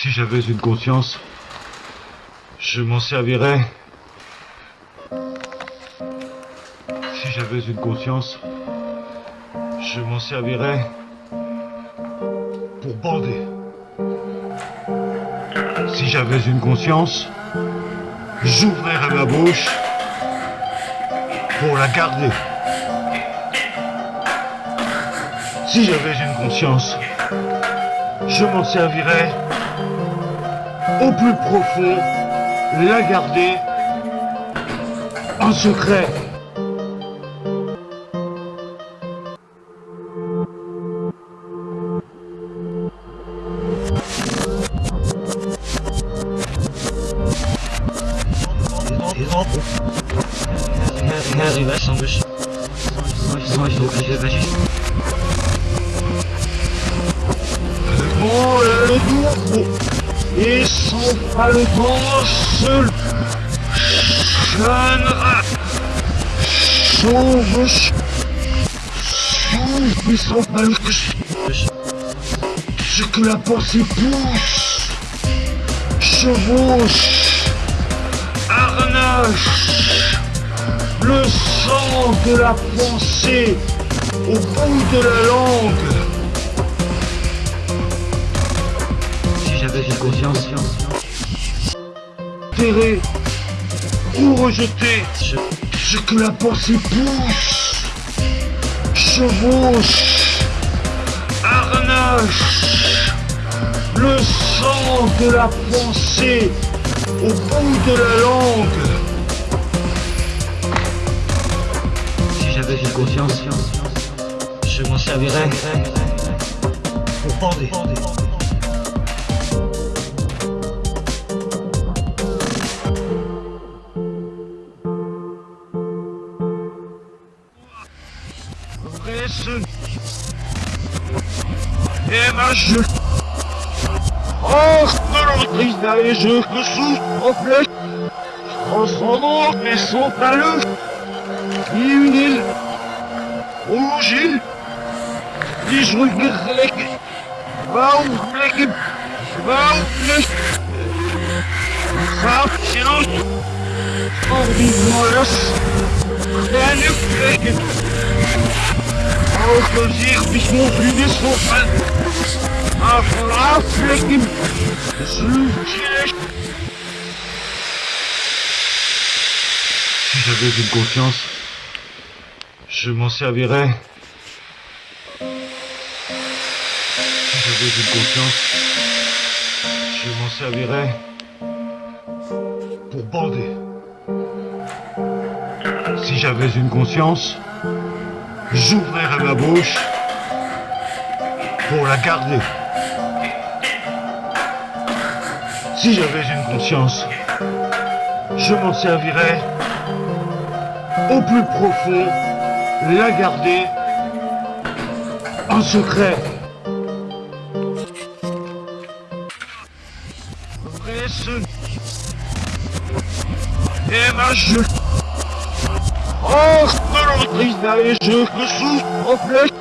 Si j'avais une conscience, je m'en servirais. Si j'avais une conscience, je m'en servirais pour bander. Si j'avais une conscience, j'ouvrirais ma bouche pour la garder. Si j'avais une conscience, je m'en servirais au plus profond, la garder en secret. Et son paletot seul chânera chauve chauve et son paletot ce que la pensée pousse chevauche harnache le sang de la pensée au bout de la langue j'avais une conscience, terré ou rejeté je, ce que la pensée pousse. Chevauche. Harnache le sang de la pensée au bout de la langue. Si j'avais une conscience, je m'en servirais. Pour. Et ma je Oh, l'entreprise et je me sous reflète transcendant mais son paleux et une île rouge île die schriftelijk bouwplekken bouwplek Goudschroot op die Sloetjes Si j'avais une conscience, je m'en servirais. Si j'avais une conscience, je m'en servirais pour bander. Si j'avais une conscience, j'ouvrirais ma bouche pour la garder. Si j'avais une conscience, je m'en servirais au plus profond, la garder en secret. Et ma Oh, je me sous reflète